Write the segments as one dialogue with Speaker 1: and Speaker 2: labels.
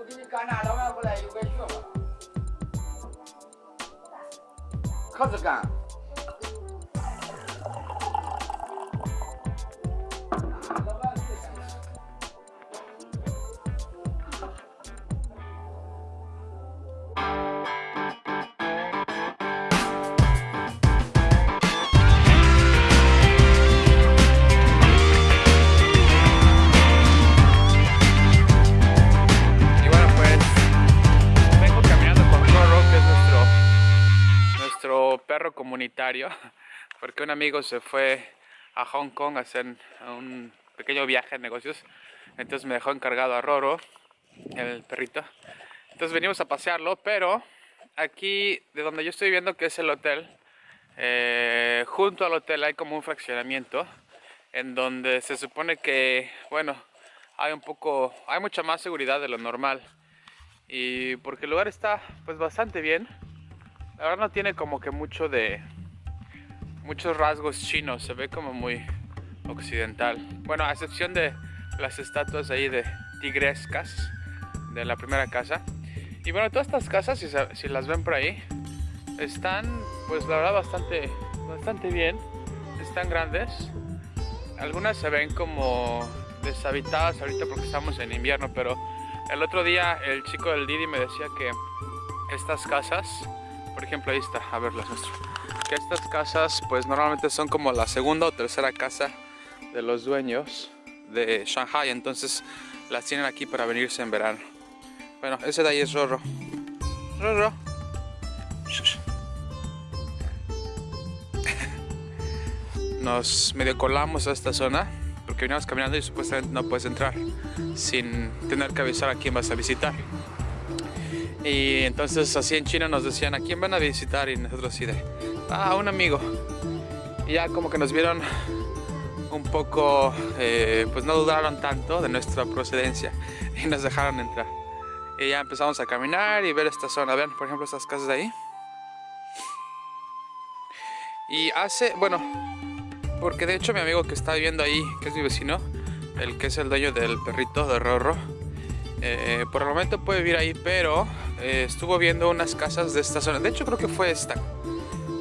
Speaker 1: 不给你干啥老板回来又该学吧。可是干。
Speaker 2: porque un amigo se fue a Hong Kong a hacer un pequeño viaje de negocios, entonces me dejó encargado a Roro, el perrito. Entonces venimos a pasearlo, pero aquí de donde yo estoy viendo que es el hotel, eh, junto al hotel hay como un fraccionamiento en donde se supone que, bueno, hay un poco, hay mucha más seguridad de lo normal. Y porque el lugar está pues bastante bien. La verdad no tiene como que mucho de, muchos rasgos chinos, se ve como muy occidental. Bueno, a excepción de las estatuas ahí de tigrescas de la primera casa. Y bueno, todas estas casas, si, si las ven por ahí, están pues la verdad bastante, bastante bien. Están grandes. Algunas se ven como deshabitadas ahorita porque estamos en invierno, pero el otro día el chico del Didi me decía que estas casas, por ejemplo ahí está, a ver las muestro, que estas casas pues normalmente son como la segunda o tercera casa de los dueños de Shanghai, entonces las tienen aquí para venirse en verano. Bueno, ese de ahí es Rorro. Rorro. Nos medio colamos a esta zona porque veníamos caminando y supuestamente no puedes entrar sin tener que avisar a quién vas a visitar. Y entonces así en China nos decían a quién van a visitar y nosotros así de, ah, un amigo. Y ya como que nos vieron un poco, eh, pues no dudaron tanto de nuestra procedencia y nos dejaron entrar. Y ya empezamos a caminar y ver esta zona. Vean, por ejemplo, estas casas de ahí. Y hace, bueno, porque de hecho mi amigo que está viviendo ahí, que es mi vecino, el que es el dueño del perrito de Rorro, eh, por el momento puede vivir ahí, pero eh, estuvo viendo unas casas de esta zona. De hecho creo que fue esta,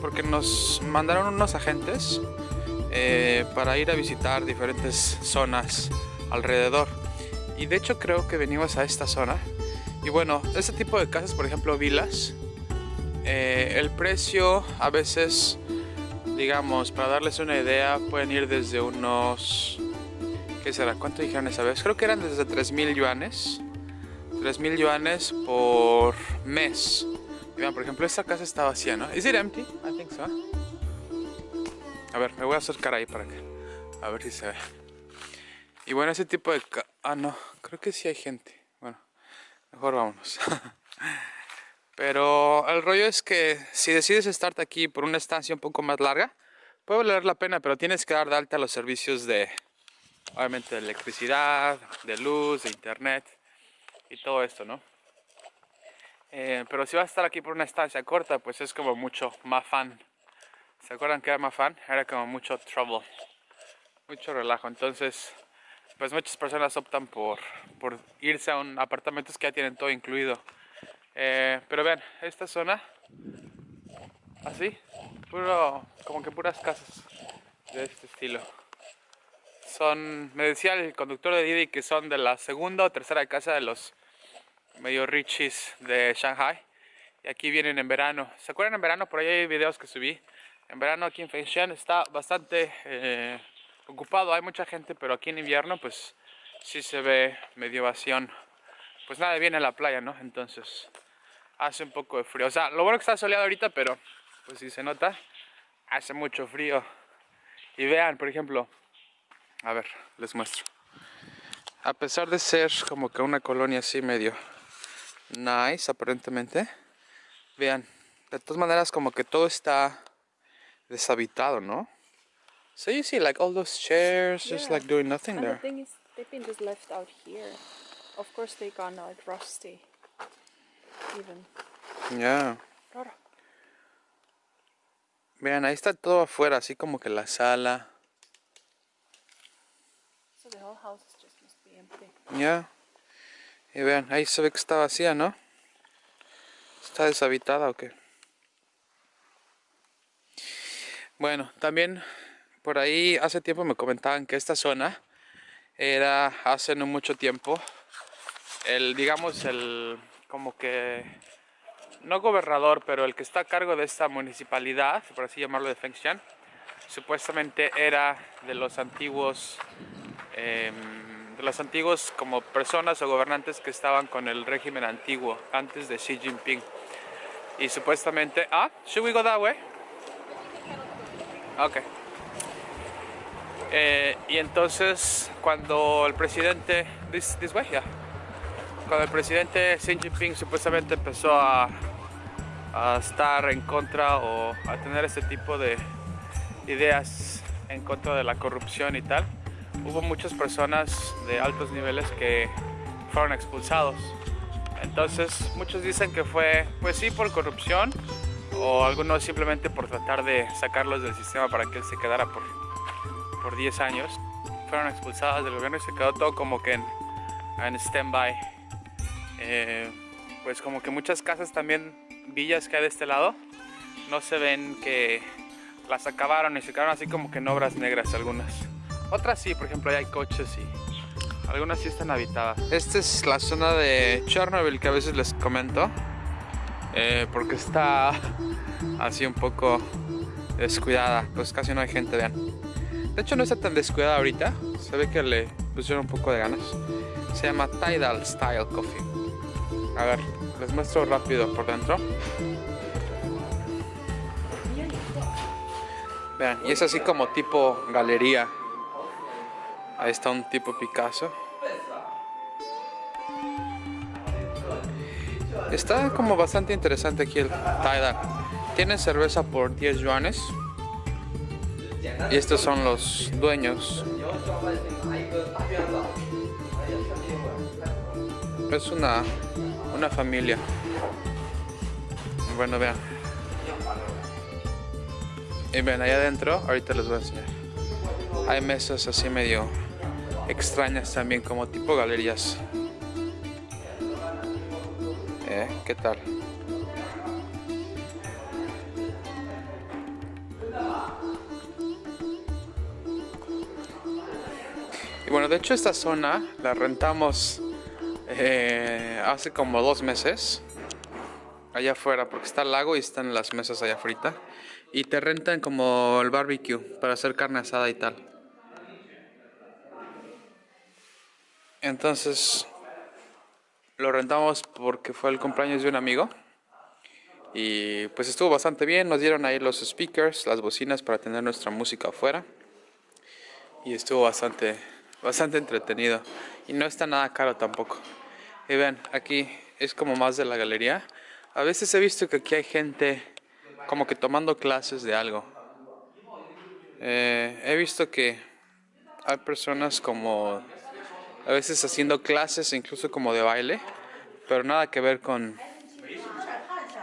Speaker 2: porque nos mandaron unos agentes eh, para ir a visitar diferentes zonas alrededor. Y de hecho creo que venimos a esta zona. Y bueno, este tipo de casas, por ejemplo, vilas, eh, el precio a veces digamos, para darles una idea, pueden ir desde unos... ¿Qué será? ¿Cuánto dijeron esa vez? Creo que eran desde 3.000 yuanes. 3.000 yuanes por mes. Vean, por ejemplo, esta casa está vacía, ¿no? ¿Is it empty? I think so. A ver, me voy a acercar ahí para que... A ver si se ve. Y bueno, ese tipo de... ca- Ah, no. Creo que sí hay gente. Bueno, mejor vámonos. Pero el rollo es que si decides estarte aquí por una estancia un poco más larga, puede valer la pena, pero tienes que dar de alta los servicios de, obviamente, de electricidad, de luz, de internet y todo esto, ¿no? Eh, pero si vas a estar aquí por una estancia corta, pues es como mucho más fan. ¿Se acuerdan que era más fan? Era como mucho trouble, mucho relajo. Entonces, pues muchas personas optan por, por irse a un apartamentos que ya tienen todo incluido. Eh, pero vean, esta zona, así, puro, como que puras casas de este estilo. Son, me decía el conductor de Didi que son de la segunda o tercera casa de los medio richis de Shanghai. Y aquí vienen en verano. ¿Se acuerdan en verano? Por ahí hay videos que subí. En verano aquí en Fengshan está bastante eh, ocupado, hay mucha gente, pero aquí en invierno pues sí se ve medio vacío. Pues nada, viene a la playa, ¿no? Entonces hace un poco de frío. O sea, lo bueno que está soleado ahorita, pero pues si se nota, hace mucho frío. Y vean, por ejemplo, a ver, les muestro. A pesar de ser como que una colonia así medio nice, aparentemente, vean, de todas maneras como que todo está deshabitado, ¿no? So you see like all those chairs just
Speaker 3: Yeah.
Speaker 2: like doing nothing
Speaker 3: And the
Speaker 2: there.
Speaker 3: thing is, they've been just left out here. Of course, they gone like rusty. Even.
Speaker 2: Yeah.
Speaker 3: Roro.
Speaker 2: Vean, ahí está todo afuera, así como que la sala.
Speaker 3: So the whole house just must be empty.
Speaker 2: Ya. Y vean, ahí se ve que está vacía, ¿no? ¿Está deshabitada o qué? Bueno, también por ahí hace tiempo me comentaban que esta zona era hace no mucho tiempo el, digamos, el como que no gobernador, pero el que está a cargo de esta municipalidad, por así llamarlo de Fengshan, supuestamente era de los antiguos em, de los antiguos como personas o gobernantes que estaban con el régimen antiguo antes de Xi Jinping. Y supuestamente ah should we go that way okay eh, y entonces cuando el presidente this, this way yeah. Cuando el presidente Xi Jinping supuestamente empezó a, a estar en contra o a tener este tipo de ideas en contra de la corrupción y tal, hubo muchas personas de altos niveles que fueron expulsados. Entonces muchos dicen que fue, pues sí, por corrupción o algunos simplemente por tratar de sacarlos del sistema para que él se quedara por, por 10 años. Fueron expulsados del gobierno y se quedó todo como que en, en stand-by. Eh, pues como que muchas casas también, villas que hay de este lado, no se ven que las acabaron y se quedaron así como que en obras negras algunas. Otras sí, por ejemplo, ahí hay coches y algunas sí están habitadas. Esta es la zona de Chernobyl que a veces les comento. eh, porque está así un poco descuidada, pues casi no hay gente, vean. De hecho no está tan descuidada ahorita, se ve que le pusieron un poco de ganas. Se llama Tidal Style Coffee. A ver, les muestro rápido por dentro. Vean, y es así como tipo galería. Ahí está un tipo Picasso. Está como bastante interesante aquí el Tidal. Tienen cerveza por 10 yuanes. Y estos son los dueños. Es una, una familia. Bueno, vean. Y ven, allá adentro, ahorita les voy a enseñar. Hay mesas así medio extrañas también, como tipo galerías. ¿Eh? ¿Qué tal? Y bueno, de hecho esta zona la rentamos eh, hace como dos meses allá afuera porque está el lago y están las mesas allá afuera y te rentan como el barbecue para hacer carne asada y tal. Entonces lo rentamos porque fue el cumpleaños de un amigo y pues estuvo bastante bien, nos dieron ahí los speakers, las bocinas para tener nuestra música afuera y estuvo bastante, bastante entretenido y no está nada caro tampoco. Y ven, aquí es como más de la galería. A veces he visto que aquí hay gente como que tomando clases de algo. Eh, he visto que hay personas como a veces haciendo clases incluso como de baile, pero nada que ver con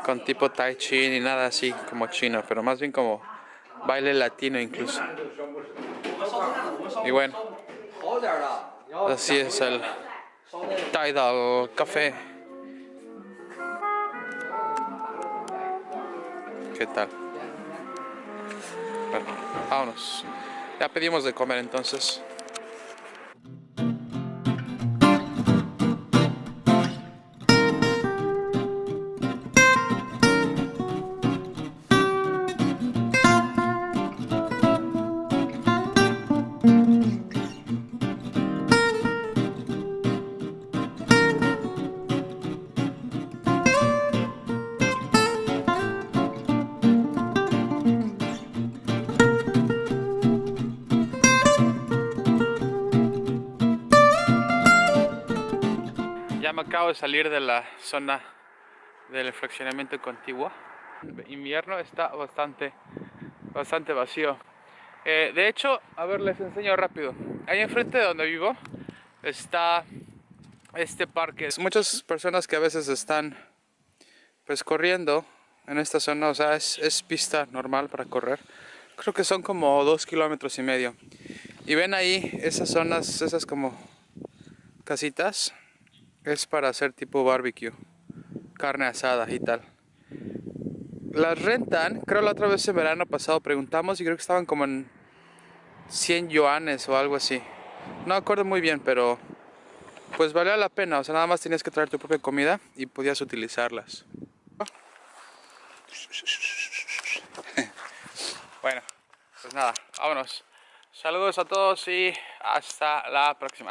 Speaker 2: con tipo tai chi ni nada así como chino, pero más bien como baile latino incluso. Y bueno, así es el Tidal Café. ¿Qué tal? Vámonos. Ya pedimos de comer entonces. Acabo de salir de la zona del fraccionamiento contiguo. Invierno está bastante, bastante vacío. Eh, de hecho, a ver, les enseño rápido. Ahí enfrente de donde vivo está este parque. Muchas personas que a veces están pues corriendo en esta zona, o sea, es, es pista normal para correr. Creo que son como dos kilómetros y medio. Y ven ahí esas zonas, esas como casitas Es para hacer tipo barbecue, carne asada y tal. Las rentan, creo la otra vez en verano pasado preguntamos y creo que estaban como en 100 yuanes o algo así. No acuerdo muy bien, pero pues valía la pena. O sea, nada más tenías que traer tu propia comida y podías utilizarlas. Bueno, pues nada, vámonos. Saludos a todos y hasta la próxima.